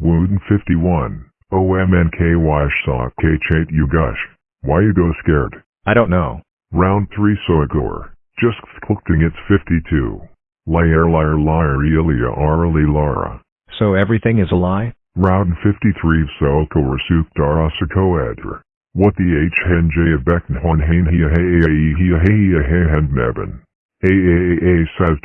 Wooden 51. OMNKY shock K chait you gush. Why you go scared? I don't know. Round 3 Soigor. Just clicking it's 52. Liar liar liar Elia Arli Lara. So everything is a lie? Round 53 Sokor Suk Dara Sakoedra. What the H of Beckn hain hia hey hey hia hey hia hey hen neben. AAA says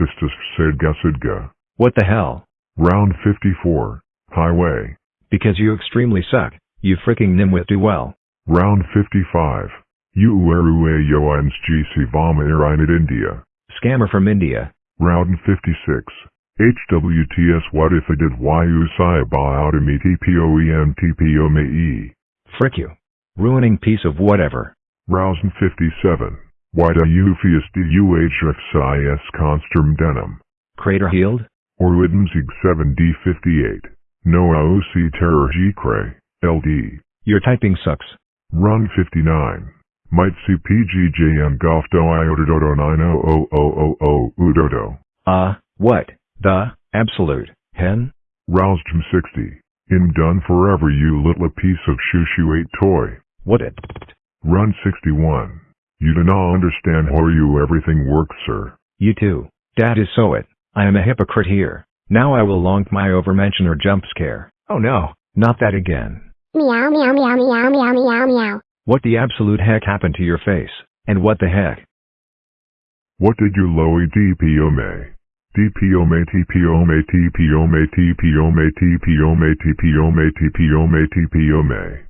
said gasidga. What the hell? Round 54. Highway. Because you extremely suck. You freaking nimwit do well. Round 55. You Uerue Yoans GC Vama Airine India. Scammer from India. Round 56. HWTS What if I did YU Saiba out of me TPOEM TPO me. Frick you. Ruining piece of whatever. Rousing 57. Why do you fias DUHXIS Construm Denim? Crater healed? Or Widmzig 7D58. Noah OC Terror G Cray. LD. Your typing sucks. Run 59. Might see PGJM Golf Do Iota Dodo 90000 Udodo. Uh, what? The, absolute, hen? Roused 60. In done forever you little piece of shoo shoo 8 toy. What it? Run 61. You do not understand how you everything works sir. You too. That is so it. I am a hypocrite here. Now I will long my overmention or jump scare. Oh no, not that again. Meow meow meow meow meow meow meow. What the absolute heck happened to your face? And what the heck? What did you lowy DPO may? DPO may TPO may TPO may TPO may